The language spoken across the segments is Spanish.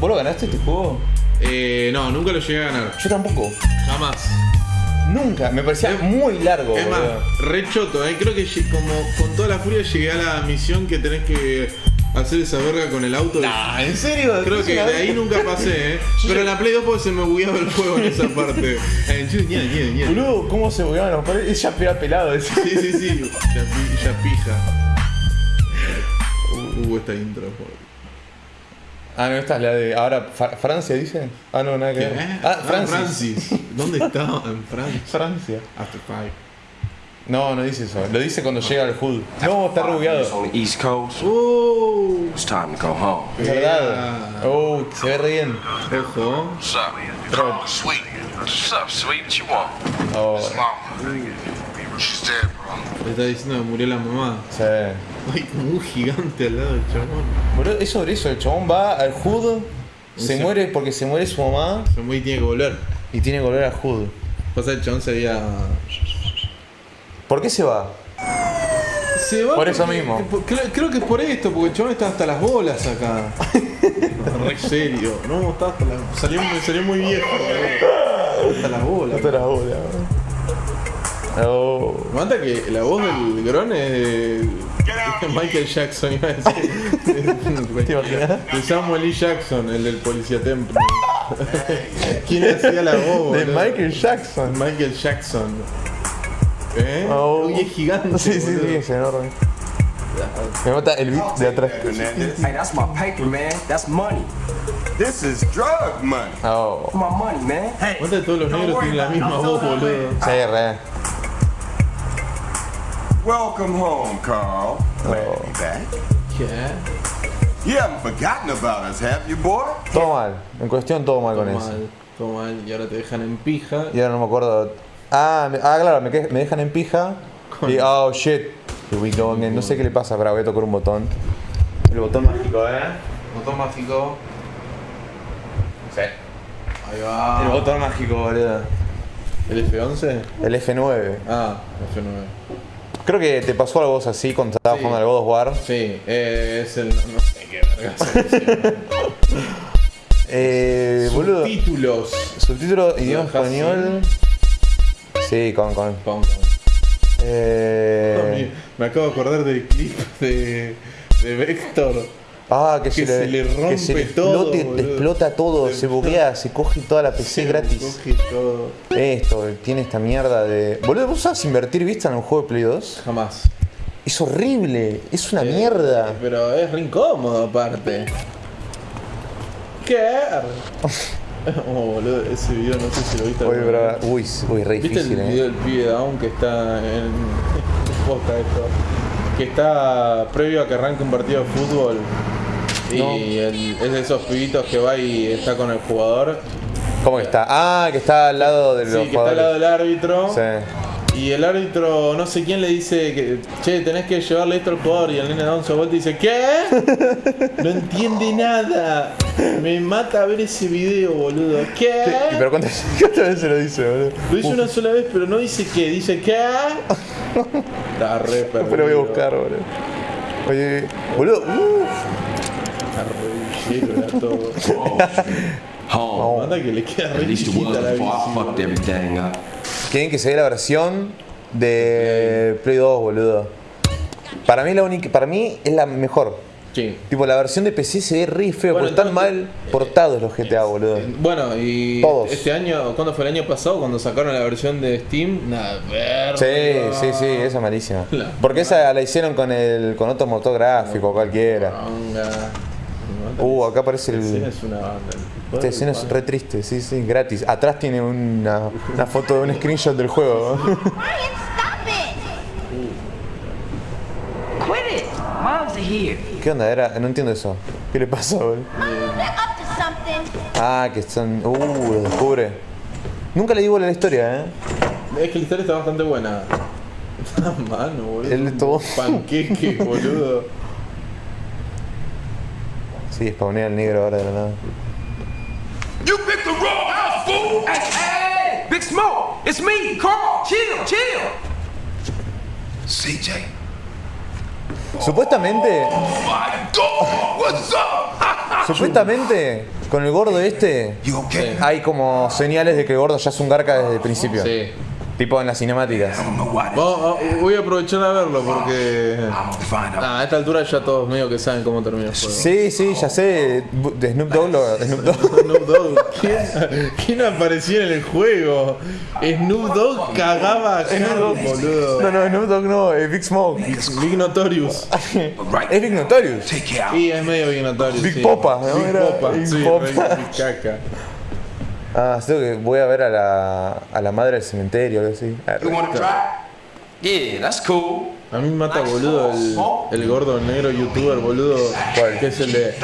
¿Vos lo ganaste este juego? Eh, no, nunca lo llegué a ganar. Yo tampoco. Jamás. Nunca. Me parecía Es- muy largo. Es más, re choto, eh. Creo que como con toda la furia llegué a la misión que tenés que hacer esa verga con el auto. Nah, ¿en serio? Creo que de ahí nunca pasé, eh. Pero en la Play 2 porque se me bugueaba el juego en esa parte. Eh. Boludo, ¿cómo se bugueaban los paredes? Es ya pelado ese. Sí, sí, sí. Ya, ya pija. Uh, esta intro. joder. Ah, no, esta es la de. Ahora, Fra- ¿Francia dice? Ah, no, nada que ¿Qué? ver. Ah, Francis. Francis. ¿Dónde está? En Francia. Francia. After five. No, no dice eso. Lo dice cuando llega al HUD. No, está East Coast. ¡Oh! It's time to go home. Es verdad. Oh, se ve re bien. Ojo. What's up? Bro. Sweet. What's up, sweet? What you want? Oh, Mama. She's dead, bro. Le está diciendo que murió la mamá. sí. Hay como un gigante al lado del chabón. Boludo, es sobre eso. El chabón va al HUD, se Sí. muere porque se muere su mamá Se muy tiene que volver. y tiene que volver al HUD. Pasa el chabón se había. ¿Por qué se va? Se va Por eso porque- mismo. Creo, creo que es por esto, porque el chabón está hasta las bolas acá. Re serio. No, está hasta la. Salió, salió muy viejo. Hasta las bolas. Hasta las bolas. Oh. Me mata que la voz del Gron es de Michael Jackson, iba a decir. De Samuel Lee Jackson, el del policía Temple. ¿Quién hacía la voz? De boludo? Michael Jackson. Michael Jackson. ¿Eh? Oh. Uy, es gigante. Sí, sí, boludo. sí, es enorme. Me mata el beat de atrás. Hey, that's my paper, man. That's money. This is drug money. Oh. My money, man. Hey, Mata que todos los negros tienen la misma voz, boludo. Sí, re. Welcome home, Carl. Glad to be back. ¿Qué? You haven't forgotten about us, have you, boy? Todo mal. En cuestión, todo mal con Todo eso. mal, todo mal. Y ahora te dejan en pija. Y ahora no me acuerdo. Ah, me- ah claro, me, dejan en pija. Y oh shit. Here we go again. No sé qué le pasa, pero voy a tocar un botón. El botón mágico, eh. Botón mágico. Sí. Ahí va. El botón mágico, boludo. ¿El F11? El F9. Ah, F9. Creo que te pasó algo vos así cuando estabas Sí. jugando al God of War. Sí, eh, es el. No sé qué verga Eh, boludo. Títulos. Subtítulo idioma español. Sí, con, con. Eh, Me acabo de acordar del clip de, de Vector. Ah, que, Que se le rompe que se le todo, explota todo, se buguea, se coge toda la PC gratis. Coge todo. Esto, tiene esta mierda de. Boludo, ¿vos sabes invertir vista en un juego de Play 2? Jamás. Es horrible, es una Eh, mierda. Pero es re incómodo aparte. ¿Qué? Oh, boludo, ese video no sé si lo viste. Uy, bro, uy, uy, re ¿Viste difícil, el video eh. del pibe Down que está en. posta esto? Que está previo a que arranque un partido de fútbol. Y No. el- es de esos pibitos que va y está con el jugador. ¿Cómo que está? Ah, que está al lado de los Sí, que está al lado del árbitro. Sí. Y el árbitro, no sé quién le dice que, che, tenés que llevarle esto al jugador. Y el nene da un vuelta y dice, ¿qué? No entiende nada. Me mata ver ese video, boludo. ¿Qué? ¿Y pero cuántas, cuántas veces lo dice, boludo? Lo hizo una sola vez, pero no dice qué. Dice, ¿qué? Está re perdido. Pero voy a buscar, boludo. Oye, boludo, uff. Está re villero, era todo. home. Manda que le queda re la que versión de Play 2, boludo. Para mí la única, para mí es la mejor. Sí. Tipo, la versión de PC se ve re feo, Bueno, porque están mal portados los GTA, boludo. Bueno, y Todos. este año, ¿cuándo fue el año pasado? Cuando sacaron la versión de Steam, nada, verga. Sí, sí, sí, esa es malísima. La Porque esa la hicieron con el con otro motor gráfico, cualquiera. Manga. Uh, acá aparece el. es una banda. Esta escena es re triste, sí, sí, gratis. Atrás tiene una, una foto de un screenshot del juego. Ryan, stop it! Quit it! Mom's here. ¿Qué onda? Era, no entiendo eso. ¿Qué le pasa, boludo? Something. Ah, que están. Uh, lo descubre. Nunca le di bola a la historia, eh. Es que la historia está bastante buena. Mano, boludo. Él un todo- Panqueque, boludo. Sí, spawnea el negro ahora de la nada. You picked the wrong house, fool! Hey, hey! Big Smoke! It's me! Carl! Chill, chill! CJ. Supuestamente, My God! What's up? supuestamente, Con el gordo este, okay? hay como señales de que el gordo ya es un garca desde el principio. Sí. Tipo en las cinemáticas. Vamos, voy a aprovechar a verlo porque. Ah, a esta altura ya todos medio que saben cómo termina el juego. Sí, sí, ya sé. De Snoop Dogg lo. Snoop Dogg. Snoop Dogg. ¿Quién, quién aparecía en el juego? Snoop Dogg cagaba a Carl, boludo. No, no, Snoop Dogg no, es Big Smoke. Big Notorious. Es Big Notorious. Y es medio Big Notorious. Big sí. Popa, ¿no? Big Era Popa, Big sí, Popa. Big caca. Ah, tengo que voy a ver a la, a la madre del cementerio, algo así. Ah, You wanna try? Yeah, that's cool. A mí me mata, boludo, el, el gordo negro youtuber, boludo. ¿Cuál? Que es el de.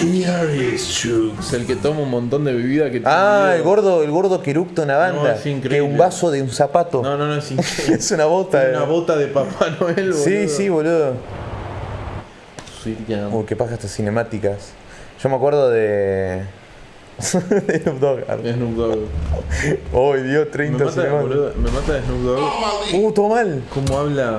Here is El que toma un montón de bebida que tiene Ah, el gordo, el gordo que eructa una banda. es increíble. que un vaso de un zapato. No, no, no, es increíble. es una bota. Eh. una bota de Papá Noel, boludo. Sí, sí, boludo. Uy, qué paja estas cinemáticas. Yo me acuerdo de. de Snoop Dogg. Snoop Dogg. Uy, dio Me 30 mata, cinemáticas. boludo, me mata de Snoop Dogg. Uh, todo mal. ¿Cómo habla?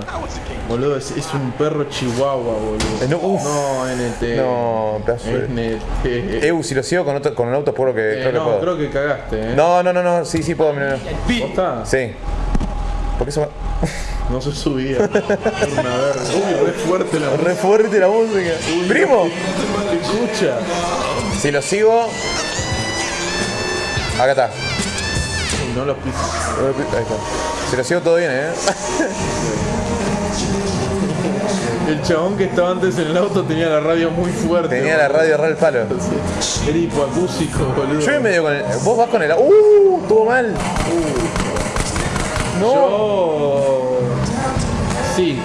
Boludo, es, es un perro chihuahua, boludo. Eh, no, uf. No, NT. No, pedazo. NT. Eu, si lo sigo con, otro, con un auto, creo que, Eh, creo que no, puedo. creo que cagaste, eh. No, no, no, no, sí, sí puedo, mira, mira. ¿Posta? Sí. Porque eso No se subía. Era una verga. Uy, re fuerte la me... Re fuerte la música. ¡Primo! Escucha. Si lo sigo. Acá está. No los pises. Ahí está. Si lo sigo todo bien, eh. El chabón que estaba antes en el auto tenía la radio muy fuerte. Tenía la radio re al palo. Sí. Era hipoacúsico, boludo. Yo voy medio con el. Vos vas con el. ¡Uh! Todo mal. No. Yo... Sí.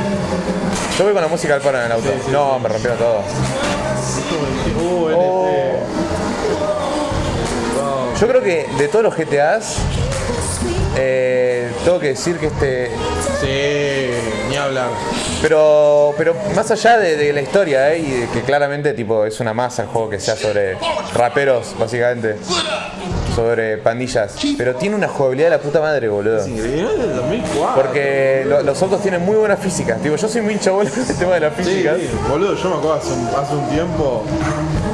Yo voy con la música al palo en el auto. no, me rompieron todo. Uh, NT. Oh. Yo creo que de todos los GTAs. eh, tengo que decir que este. Sí, ni hablar. Pero, pero más allá de, de la historia, ¿eh? y de que claramente tipo es una masa el juego que sea sobre raperos, básicamente, sobre pandillas, pero tiene una jugabilidad de la puta madre, boludo. Increíble del 2004. Porque lo- los autos tienen muy buena física. Tipo, yo soy muy hincha bola del tema de la Sí, física. sí, boludo, yo me acuerdo hace un, hace un tiempo,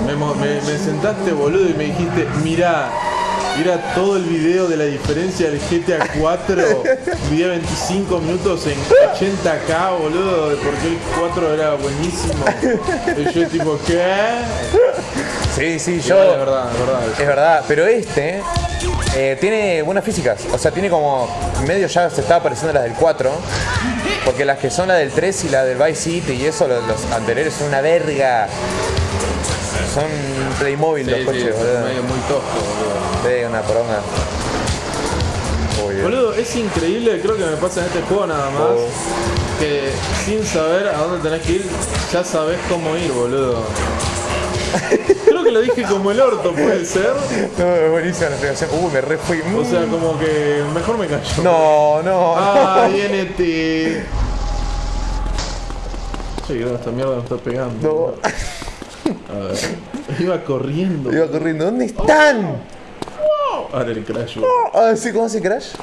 me, mo- me- me sentaste, boludo, y me dijiste, mirá, mira todo el video de la diferencia del GTA 4, video 25 minutos en 80k, boludo, de por qué el 4 era buenísimo. Y yo tipo, ¿qué? Sí, sí, yo. vale, es verdad, es verdad. Es verdad, pero este eh, tiene buenas físicas. O sea, tiene como. Medio ya se estaba pareciendo a las del 4. Porque las que son la del 3 y la del Vice City y eso, los, los anteriores son una verga. Son Playmobil Sí, los coches, es boludo. medio muy tosco, boludo. Sí, una Dios. Boludo, es increíble, creo que me pasa en este juego nada más, Oh. que sin saber a dónde tenés que ir, ya sabés cómo ir, boludo. Creo que lo dije como el orto, puede ser. No, es buenísima la explicación. Uy, me re fui. O sea, como que mejor me callo. No, no. Ah, NT. Che, creo que esta mierda me está pegando. no. A ver. Iba corriendo. Iba corriendo. ¿Dónde están? Ahora el crash. Ah, ¿sí? ¿Cómo hace Crash?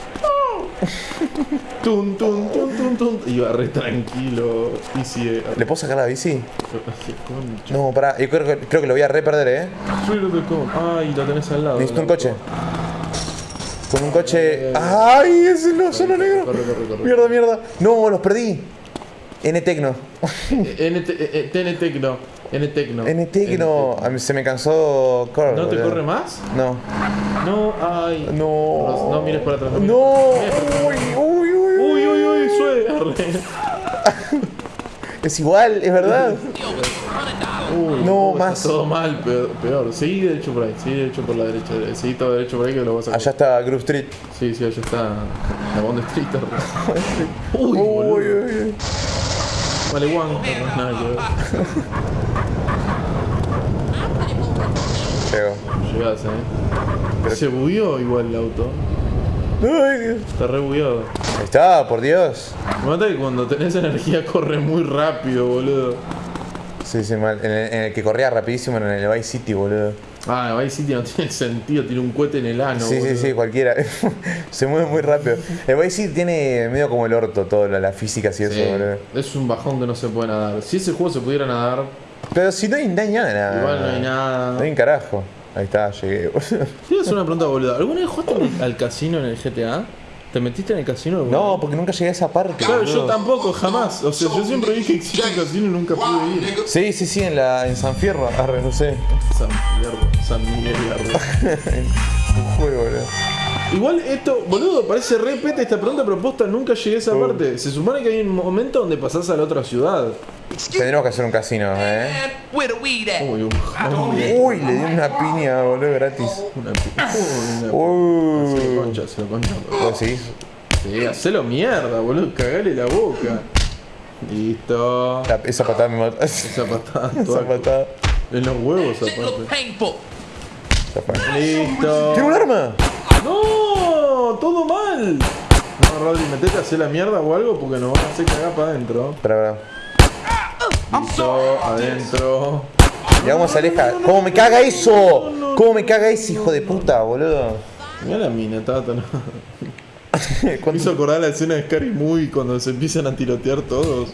Tun, tun, tun, tun, tun. Iba re tranquilo. Y si. ¿Le puedo sacar la bici? No, pará. Yo creo que, creo que lo voy a re perder, eh. Ay, lo tenés al lado. Necesito un coche. Con un coche. ¡Ay! Es el solo negro. Corre, corre, corre. Mierda, mierda. No, los perdí. N Tecno. NT, eh, TN Tecno. N Tecno. N Tecno. A mí se me cansó Carl. ¿No te corre más? No. No, ay. No. No mires para atrás. no. Uy, uy, uy. Uy, uy, uy, sue. Arre. Es igual, es verdad. Uy, No, está más. Todo mal, peor, peor. Seguí derecho por ahí, seguí derecho por la derecha. Seguí todo derecho por ahí que lo vas a Allá está Groove Street. Sí, sí, allá está la Bond Street. Uy, Uy, uy, uy. Juan. arre, Nada que ver. Llegó. Llegás, eh. Se bugueó igual el auto. Ay, Dios. Está re bugueado. Ahí está, por Dios. Me mata que cuando tenés energía corre muy rápido, boludo. Sí, sí, mal. En el, en el que corría rapidísimo en el Vice City, boludo. Ah, Vice City no tiene sentido, tiene un cohete en el ano. sí, sí, boludo. sí, cualquiera. Se mueve muy rápido. El Vice City tiene medio como el orto, todo, la, física y eso, Sí, boludo. es un bajón que no se puede nadar. Si ese juego se pudiera nadar, Pero si no hay, no hay nada. igual no hay nada. No hay un carajo. Ahí está, llegué. Quiero hacer una pregunta boluda. ¿Alguna vez jugaste el- al casino en el GTA? ¿Te metiste en el casino? alguna No, porque nunca llegué a esa parte. Claro, yo boludo. tampoco, jamás. O sea, yo siempre dije que existe el casino y nunca pude ir. Sí, sí, sí, en la en San Fierro. Arre, no sé. San Miguel, San Miguel Garro. Un juego, boludo. Igual esto, boludo, parece re pete esta pregunta propuesta, nunca llegué a esa parte. Se supone que hay un momento donde pasás a la otra ciudad. Tendremos que hacer un casino, eh. At? Uy, un hombre, Uy, le di una piña, boludo, gratis. una pi- Uy, una Se lo Uy. concha, se lo concha. ¿Vos decís? Sí, hacelo mierda, boludo, cagale la boca. Listo. La- esa patada me mató. Esa patada, Esa toda- patada. en los huevos aparte. Listo. ¿Tiene un arma? No, todo mal. No, Rodri, metete a hacer la mierda o algo porque nos van a hacer cagar para adentro. Espera, espera. Listo, adentro. Y vamos a alejar. ¿Cómo me caga eso? ¿Cómo me caga ese hijo de puta, boludo? Mira la mina, Tata. ¿no? Me ¿Cuánto- hizo acordar la escena de Scary Movie cuando se empiezan a tirotear todos.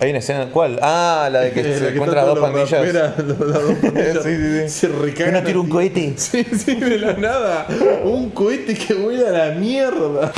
Hay una escena. ¿Cuál? Ah, la de que se la que encuentran las dos pandillas. los- las dos pandillas Sí, sí, sí. Se recagan. Uno tira un cohete. Sí, sí, de la nada. Un cohete que vuela a la mierda.